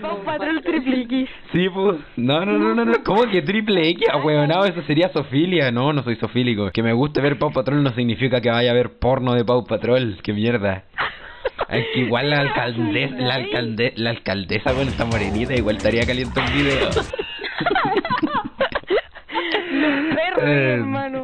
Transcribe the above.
Paw Patrol triple X. Sí, pues. No, no, no, no, no. ¿Cómo que triple X? Ahueonado, eso sería sofilia. No, no soy sofílico. Que me guste ver Paw Patrol no significa que vaya a ver porno de Paw Patrol. Qué mierda. Es que igual la alcaldesa, la, alcalde, la alcaldesa con esta morenita igual estaría caliente un video. Los perros, eh, hermano.